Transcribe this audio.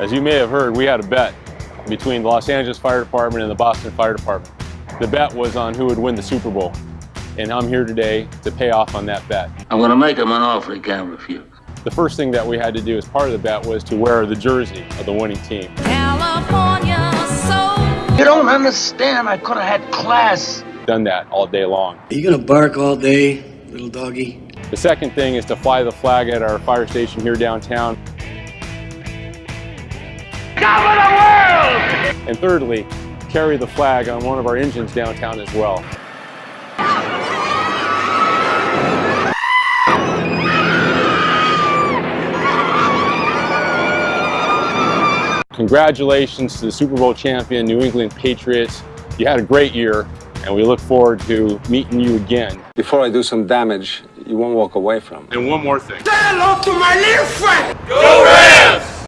As you may have heard, we had a bet between the Los Angeles Fire Department and the Boston Fire Department. The bet was on who would win the Super Bowl. And I'm here today to pay off on that bet. I'm going to make him an offer he can't refuse. The first thing that we had to do as part of the bet was to wear the jersey of the winning team. California soul. You don't understand. I could have had class. Done that all day long. Are you gonna bark all day, little doggy? The second thing is to fly the flag at our fire station here downtown. And thirdly, carry the flag on one of our engines downtown as well. Congratulations to the Super Bowl champion, New England Patriots. You had a great year, and we look forward to meeting you again. Before I do some damage, you won't walk away from. And one more thing. Say hello to my little friend. Go Rams!